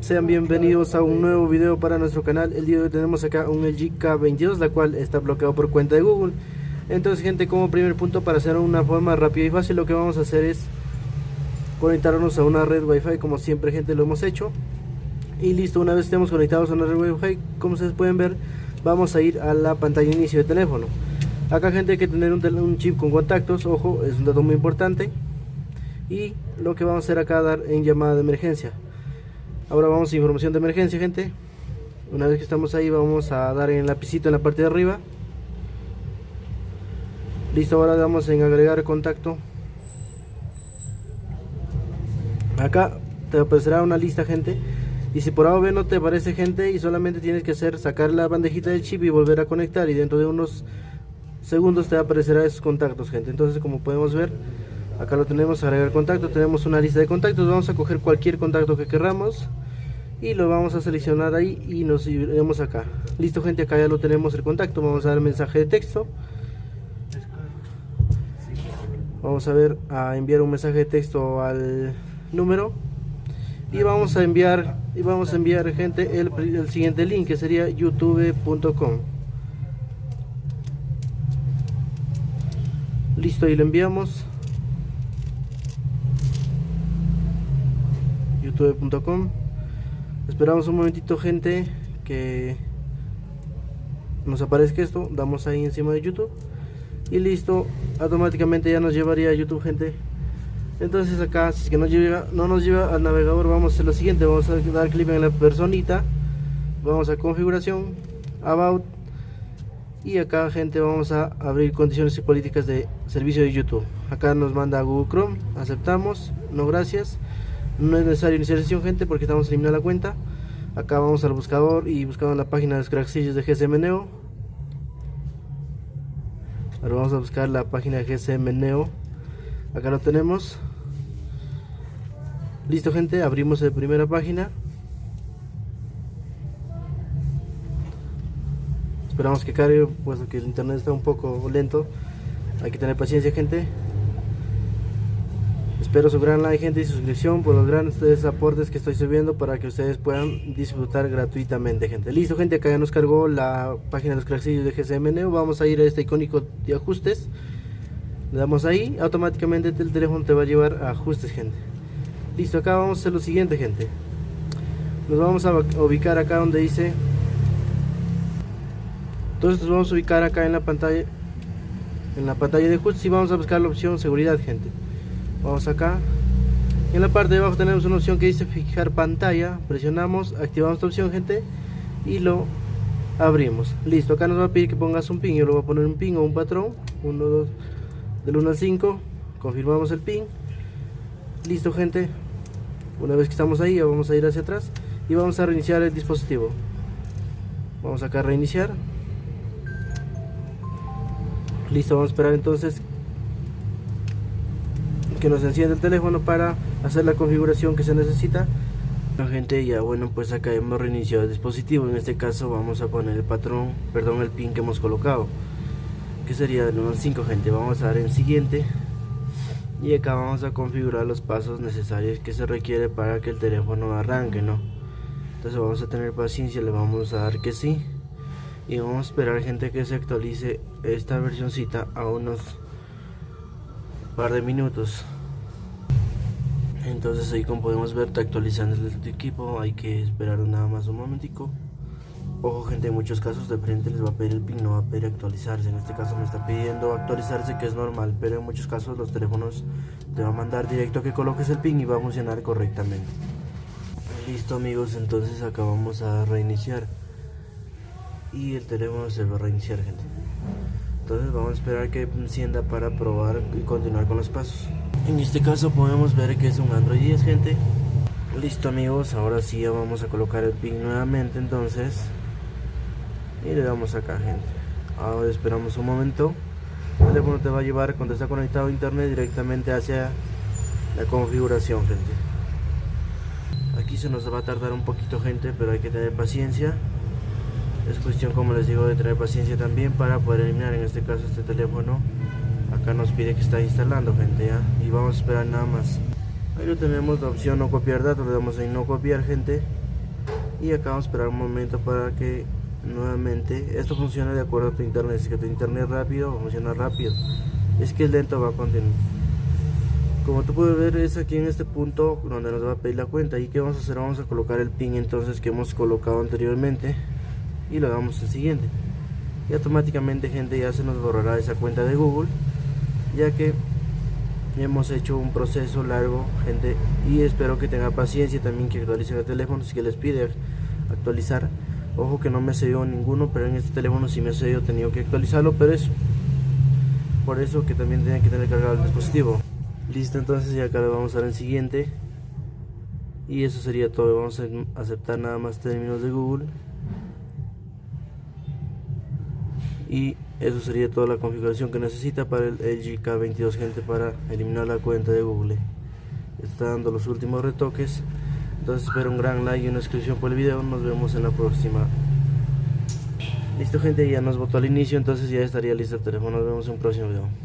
sean bienvenidos a un nuevo video para nuestro canal. El día de hoy tenemos acá un LG K22 La cual está bloqueado por cuenta de Google. Entonces gente, como primer punto para hacer una forma rápida y fácil Lo que vamos a hacer es conectarnos a una red Wi-Fi Como siempre gente lo hemos hecho. Y listo, una vez estemos conectados a una red Wi-Fi Como ustedes pueden ver, vamos a ir a la pantalla de inicio de teléfono. Acá gente hay que tener un chip con contactos. Ojo, es un dato muy importante Y lo que vamos a hacer acá dar en llamada de emergencia Ahora vamos a información de emergencia, gente. Una vez que estamos ahí, vamos a dar en el lapicito en la parte de arriba. Listo, ahora damos en agregar contacto. Acá te aparecerá una lista, gente. Y si por A no te aparece gente y solamente tienes que hacer sacar la bandejita del chip y volver a conectar y dentro de unos segundos te aparecerá esos contactos, gente. Entonces, como podemos ver, acá lo tenemos agregar contacto, tenemos una lista de contactos, vamos a coger cualquier contacto que queramos y lo vamos a seleccionar ahí y nos iremos acá. Listo gente acá ya lo tenemos el contacto vamos a dar mensaje de texto. Vamos a ver a enviar un mensaje de texto al número y vamos a enviar y vamos a enviar gente el, el siguiente link que sería youtube.com listo y lo enviamos youtube.com esperamos un momentito gente que nos aparezca esto. Damos ahí encima de youtube. Y listo. Automáticamente ya nos llevaría a youtube gente. Entonces acá si es que no, llega, no nos lleva al navegador vamos a hacer lo siguiente. Vamos a dar clic en la personita. Vamos a configuración about. Y acá gente vamos a abrir condiciones y políticas de servicio de youtube. Acá nos manda google chrome. Aceptamos. No gracias no es necesario iniciar sesión gente porque estamos eliminando la cuenta. Acá vamos al buscador y buscamos la página de los cracksillos de GSM Neo. Ahora vamos a buscar la página de GSM Neo. Acá lo tenemos. Listo gente abrimos la primera página. Esperamos que cargue puesto que el internet está un poco lento. Hay que tener paciencia gente Espero su gran like, gente, y suscripción por los grandes aportes que estoy subiendo para que ustedes puedan disfrutar gratuitamente, gente. Listo, gente, acá ya nos cargó la página de los cracksillos de GSM Neo. Vamos a ir a este icónico de ajustes. Le damos ahí, automáticamente el teléfono te va a llevar a ajustes, gente. Listo, acá vamos a hacer lo siguiente, gente. Nos vamos a ubicar acá donde dice... Entonces nos vamos a ubicar acá en la pantalla en la pantalla de ajustes y vamos a buscar la opción seguridad, gente vamos acá. En la parte de abajo tenemos una opción que dice fijar pantalla. Presionamos activamos esta opción gente y lo abrimos. Listo acá nos va a pedir que pongas un pin. Yo lo voy a poner un pin o un patrón. 1 2 del 1 al 5 confirmamos el pin. Listo gente. Una vez que estamos ahí vamos a ir hacia atrás y vamos a reiniciar el dispositivo. Vamos acá a reiniciar. Listo vamos a esperar entonces que nos enciende el teléfono para hacer la configuración que se necesita. Gente ya bueno pues acá hemos reiniciado el dispositivo. En este caso vamos a poner el patrón perdón el pin que hemos colocado que sería del 1 al 5 gente. Vamos a dar en siguiente. Y acá vamos a configurar los pasos necesarios que se requiere para que el teléfono arranque no entonces vamos a tener paciencia le vamos a dar que sí. Y vamos a esperar gente que se actualice esta versioncita a unos par de minutos entonces ahí como podemos ver está actualizando el equipo hay que esperar nada más un momentico. Ojo gente en muchos casos de frente les va a pedir el pin no va a pedir actualizarse. En este caso me está pidiendo actualizarse que es normal pero en muchos casos los teléfonos te va a mandar directo a que coloques el pin y va a funcionar correctamente. Listo amigos entonces acá vamos a reiniciar. Y el teléfono se va a reiniciar gente. Entonces vamos a esperar que encienda para probar y continuar con los pasos en este caso podemos ver que es un Android 10 gente. Listo amigos ahora sí ya vamos a colocar el pin nuevamente entonces. Y le damos acá gente. Ahora esperamos un momento. El teléfono te va a llevar cuando está conectado a internet directamente hacia la configuración gente. Aquí se nos va a tardar un poquito gente pero hay que tener paciencia. Es cuestión como les digo de tener paciencia también para poder eliminar en este caso este teléfono acá nos pide que está instalando gente ya. Y vamos a esperar nada más. Ahí lo tenemos la opción no copiar datos le damos en no copiar gente. Y acá vamos a esperar un momento para que nuevamente esto funciona de acuerdo a tu internet si que tu internet es rápido funciona rápido. Es que es lento va a continuar. Como tú puedes ver es aquí en este punto donde nos va a pedir la cuenta. Y que vamos a hacer vamos a colocar el pin entonces que hemos colocado anteriormente y lo damos al siguiente. Y automáticamente gente ya se nos borrará esa cuenta de Google ya que hemos hecho un proceso largo gente y espero que tenga paciencia también que actualicen el teléfono si que les pide actualizar. Ojo que no me ha ninguno pero en este teléfono si me ha he tenido que actualizarlo pero es por eso que también tienen que tener cargado el dispositivo. Listo entonces ya acá le vamos a dar en siguiente. Y eso sería todo vamos a aceptar nada más términos de Google y eso sería toda la configuración que necesita para el LG K22 gente para eliminar la cuenta de Google. Está dando los últimos retoques. Entonces espero un gran like y una suscripción por el video. Nos vemos en la próxima. Listo gente ya nos votó al inicio entonces ya estaría listo el teléfono. Nos vemos en un próximo video